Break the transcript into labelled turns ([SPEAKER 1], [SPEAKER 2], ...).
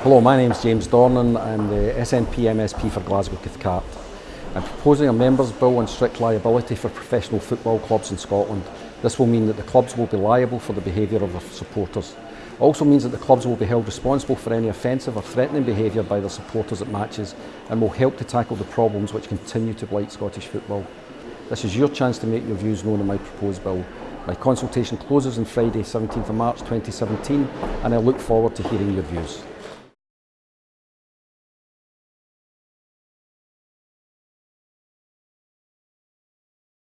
[SPEAKER 1] Hello, my name is James Dornan. I'm the SNP MSP for Glasgow Cathcart. I'm proposing a members' bill on strict liability for professional football clubs in Scotland. This will mean that the clubs will be liable for the behaviour of their supporters. It also means that the clubs will be held responsible for any offensive or threatening behaviour by their supporters at matches and will help to tackle the problems which continue to blight Scottish football. This is your chance to make your views known on my proposed bill. My consultation closes on Friday 17th of March 2017 and I look forward to hearing your views.